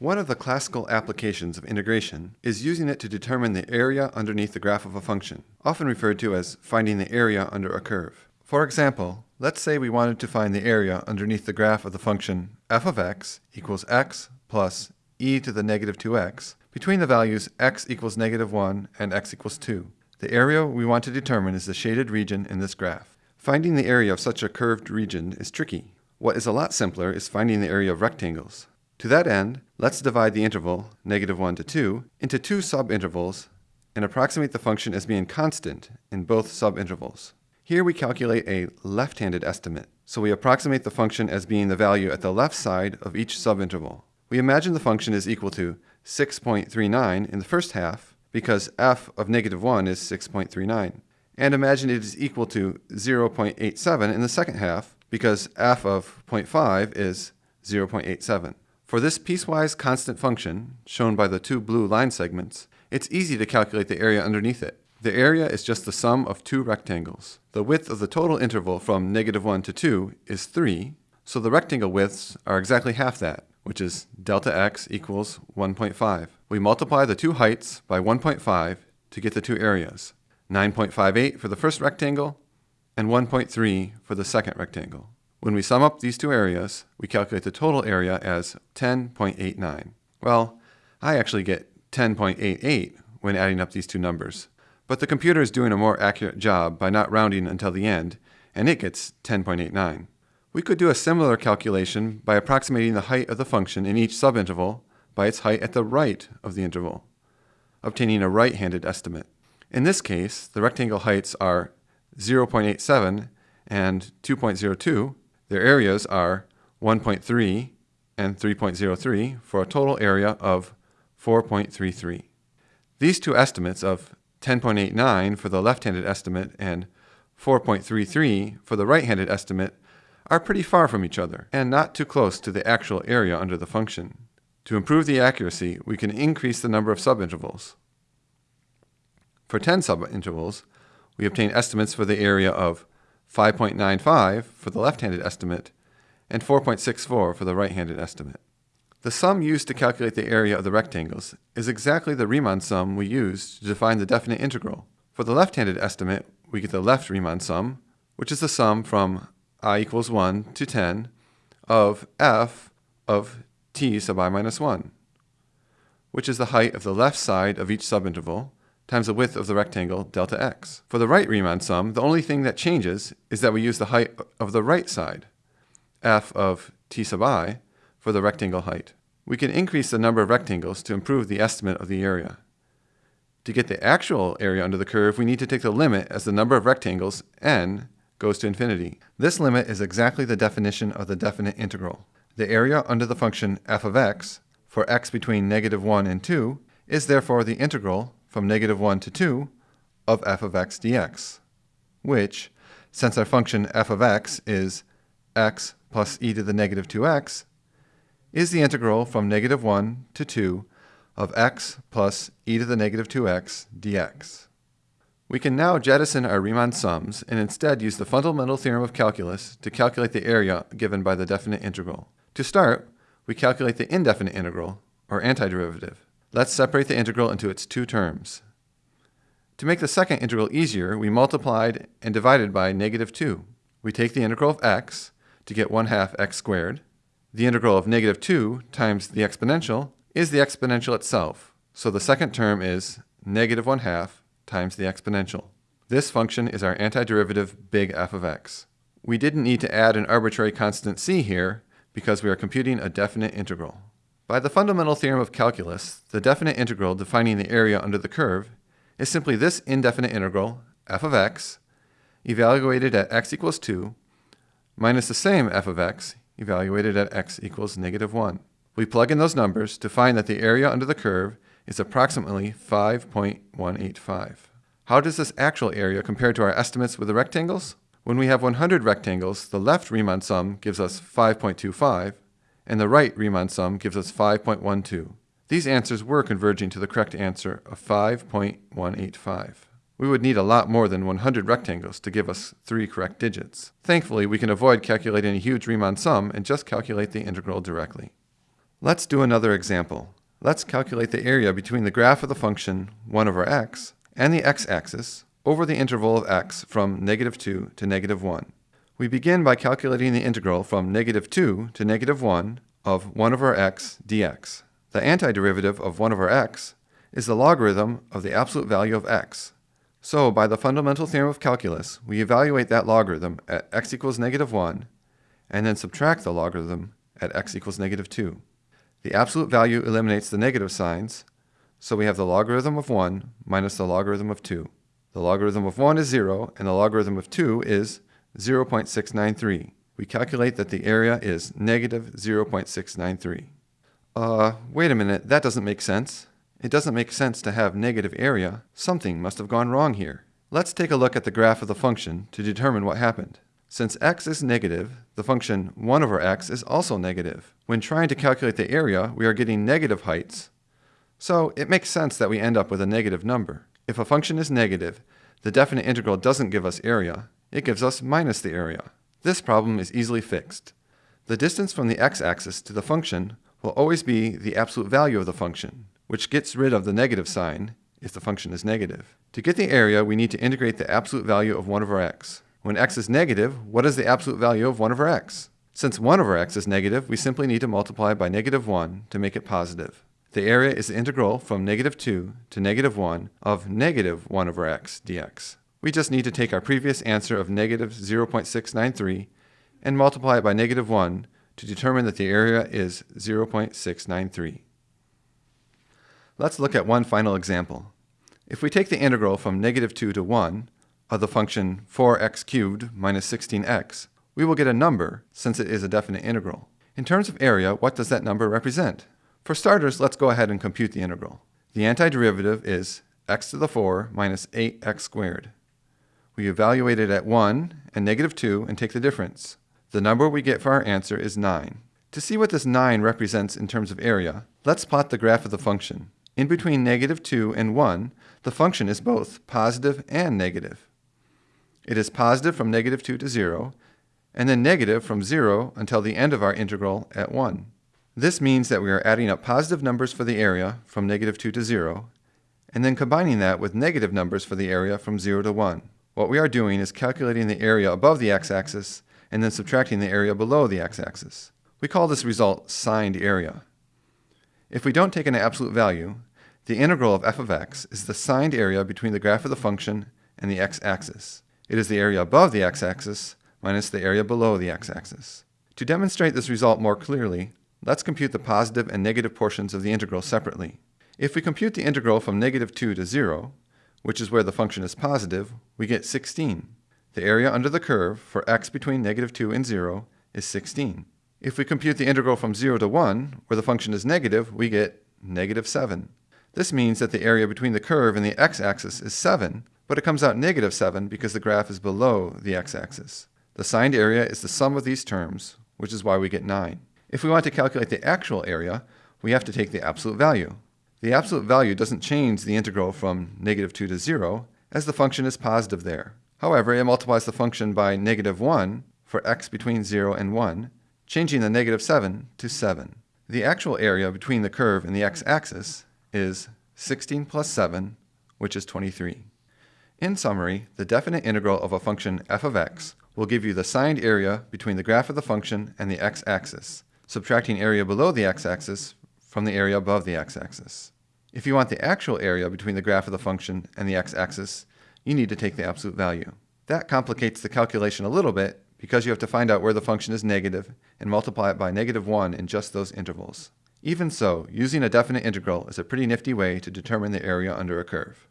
One of the classical applications of integration is using it to determine the area underneath the graph of a function, often referred to as finding the area under a curve. For example, let's say we wanted to find the area underneath the graph of the function f of x equals x plus e to the negative 2x between the values x equals negative 1 and x equals 2. The area we want to determine is the shaded region in this graph. Finding the area of such a curved region is tricky. What is a lot simpler is finding the area of rectangles. To that end, let's divide the interval, negative 1 to 2, into two subintervals and approximate the function as being constant in both subintervals. Here we calculate a left-handed estimate, so we approximate the function as being the value at the left side of each subinterval. We imagine the function is equal to 6.39 in the first half because f of negative 1 is 6.39, and imagine it is equal to 0.87 in the second half because f of 0.5 is 0.87. For this piecewise constant function, shown by the two blue line segments, it's easy to calculate the area underneath it. The area is just the sum of two rectangles. The width of the total interval from negative 1 to 2 is 3, so the rectangle widths are exactly half that, which is delta x equals 1.5. We multiply the two heights by 1.5 to get the two areas, 9.58 for the first rectangle and 1.3 for the second rectangle. When we sum up these two areas, we calculate the total area as 10.89. Well, I actually get 10.88 when adding up these two numbers, but the computer is doing a more accurate job by not rounding until the end, and it gets 10.89. We could do a similar calculation by approximating the height of the function in each subinterval by its height at the right of the interval, obtaining a right-handed estimate. In this case, the rectangle heights are 0.87 and 2.02, their areas are 1.3 and 3.03 for a total area of 4.33. These two estimates of 10.89 for the left-handed estimate and 4.33 for the right-handed estimate are pretty far from each other and not too close to the actual area under the function. To improve the accuracy, we can increase the number of subintervals. For 10 subintervals, we obtain estimates for the area of 5.95 for the left-handed estimate, and 4.64 for the right-handed estimate. The sum used to calculate the area of the rectangles is exactly the Riemann sum we used to define the definite integral. For the left-handed estimate, we get the left Riemann sum, which is the sum from i equals 1 to 10 of f of t sub i minus 1, which is the height of the left side of each subinterval, times the width of the rectangle delta x. For the right Riemann sum, the only thing that changes is that we use the height of the right side, f of t sub i, for the rectangle height. We can increase the number of rectangles to improve the estimate of the area. To get the actual area under the curve, we need to take the limit as the number of rectangles, n, goes to infinity. This limit is exactly the definition of the definite integral. The area under the function f of x, for x between negative 1 and 2, is therefore the integral from negative 1 to 2 of f of x dx, which, since our function f of x is x plus e to the negative 2x, is the integral from negative 1 to 2 of x plus e to the negative 2x dx. We can now jettison our Riemann sums and instead use the fundamental theorem of calculus to calculate the area given by the definite integral. To start, we calculate the indefinite integral, or antiderivative. Let's separate the integral into its two terms. To make the second integral easier, we multiplied and divided by negative 2. We take the integral of x to get 1 half x squared. The integral of negative 2 times the exponential is the exponential itself, so the second term is negative 1 half times the exponential. This function is our antiderivative big F of x. We didn't need to add an arbitrary constant c here because we are computing a definite integral. By the fundamental theorem of calculus, the definite integral defining the area under the curve is simply this indefinite integral, f of x, evaluated at x equals 2, minus the same f of x, evaluated at x equals negative 1. We plug in those numbers to find that the area under the curve is approximately 5.185. How does this actual area compare to our estimates with the rectangles? When we have 100 rectangles, the left Riemann sum gives us 5.25, and the right Riemann sum gives us 5.12. These answers were converging to the correct answer of 5.185. We would need a lot more than 100 rectangles to give us three correct digits. Thankfully, we can avoid calculating a huge Riemann sum and just calculate the integral directly. Let's do another example. Let's calculate the area between the graph of the function 1 over x and the x-axis over the interval of x from negative 2 to negative 1. We begin by calculating the integral from negative 2 to negative 1 of 1 over x dx. The antiderivative of 1 over x is the logarithm of the absolute value of x. So, by the fundamental theorem of calculus, we evaluate that logarithm at x equals negative 1 and then subtract the logarithm at x equals negative 2. The absolute value eliminates the negative signs, so we have the logarithm of 1 minus the logarithm of 2. The logarithm of 1 is 0, and the logarithm of 2 is 0.693. We calculate that the area is negative 0.693. Uh, wait a minute, that doesn't make sense. It doesn't make sense to have negative area. Something must have gone wrong here. Let's take a look at the graph of the function to determine what happened. Since x is negative, the function 1 over x is also negative. When trying to calculate the area, we are getting negative heights, so it makes sense that we end up with a negative number. If a function is negative, the definite integral doesn't give us area, it gives us minus the area. This problem is easily fixed. The distance from the x-axis to the function will always be the absolute value of the function, which gets rid of the negative sign if the function is negative. To get the area, we need to integrate the absolute value of 1 over x. When x is negative, what is the absolute value of 1 over x? Since 1 over x is negative, we simply need to multiply by negative 1 to make it positive. The area is the integral from negative 2 to negative 1 of negative 1 over x dx. We just need to take our previous answer of negative 0.693 and multiply it by negative 1 to determine that the area is 0.693. Let's look at one final example. If we take the integral from negative 2 to 1 of the function 4x cubed minus 16x, we will get a number since it is a definite integral. In terms of area, what does that number represent? For starters, let's go ahead and compute the integral. The antiderivative is x to the 4 minus 8x squared. We evaluate it at 1 and negative 2 and take the difference. The number we get for our answer is 9. To see what this 9 represents in terms of area, let's plot the graph of the function. In between negative 2 and 1, the function is both positive and negative. It is positive from negative 2 to 0, and then negative from 0 until the end of our integral at 1. This means that we are adding up positive numbers for the area from negative 2 to 0, and then combining that with negative numbers for the area from 0 to 1. What we are doing is calculating the area above the x-axis and then subtracting the area below the x-axis. We call this result signed area. If we don't take an absolute value, the integral of f of x is the signed area between the graph of the function and the x-axis. It is the area above the x-axis minus the area below the x-axis. To demonstrate this result more clearly, let's compute the positive and negative portions of the integral separately. If we compute the integral from negative 2 to 0, which is where the function is positive, we get 16. The area under the curve for x between negative 2 and 0 is 16. If we compute the integral from 0 to 1, where the function is negative, we get negative 7. This means that the area between the curve and the x-axis is 7, but it comes out negative 7 because the graph is below the x-axis. The signed area is the sum of these terms, which is why we get 9. If we want to calculate the actual area, we have to take the absolute value. The absolute value doesn't change the integral from negative 2 to 0, as the function is positive there. However, it multiplies the function by negative 1 for x between 0 and 1, changing the negative 7 to 7. The actual area between the curve and the x-axis is 16 plus 7, which is 23. In summary, the definite integral of a function f of x will give you the signed area between the graph of the function and the x-axis, subtracting area below the x-axis from the area above the x-axis. If you want the actual area between the graph of the function and the x-axis, you need to take the absolute value. That complicates the calculation a little bit because you have to find out where the function is negative and multiply it by negative 1 in just those intervals. Even so, using a definite integral is a pretty nifty way to determine the area under a curve.